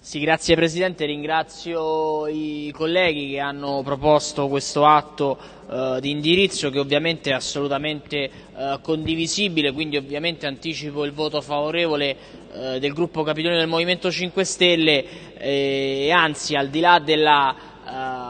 Sì, grazie Presidente, ringrazio i colleghi che hanno proposto questo atto eh, di indirizzo che ovviamente è assolutamente eh, condivisibile, quindi ovviamente anticipo il voto favorevole eh, del gruppo Capitolino del Movimento 5 Stelle eh, e anzi al di là della uh,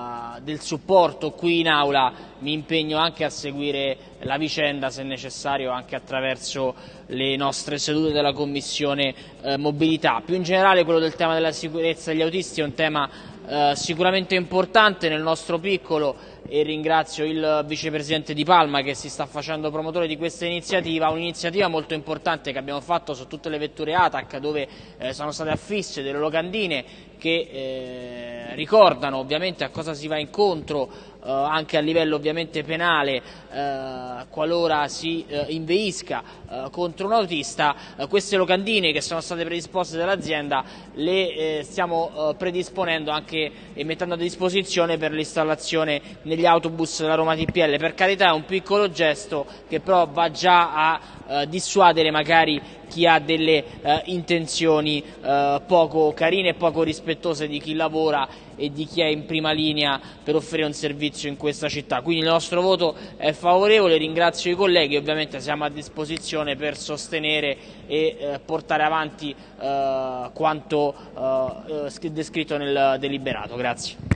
del supporto qui in aula mi impegno anche a seguire la vicenda se necessario anche attraverso le nostre sedute della Commissione eh, Mobilità. Più in generale quello del tema della sicurezza degli autisti è un tema eh, sicuramente importante nel nostro piccolo e ringrazio il vicepresidente Di Palma che si sta facendo promotore di questa iniziativa, un'iniziativa molto importante che abbiamo fatto su tutte le vetture ATAC dove eh, sono state affisse delle locandine che eh, ricordano ovviamente a cosa si va incontro eh, anche a livello ovviamente penale eh, qualora si eh, inveisca eh, contro un autista, queste locandine che sono state predisposte dall'azienda le stiamo predisponendo anche e mettendo a disposizione per l'installazione negli autobus della Roma TPL. Per carità è un piccolo gesto che però va già a eh, dissuadere magari chi ha delle eh, intenzioni eh, poco carine e poco rispettose di chi lavora e di chi è in prima linea per offrire un servizio in questa città. Quindi il nostro voto è favorevole, ringrazio i colleghi, ovviamente siamo a disposizione per sostenere e eh, portare avanti eh, quanto eh, descritto nel deliberato. Grazie.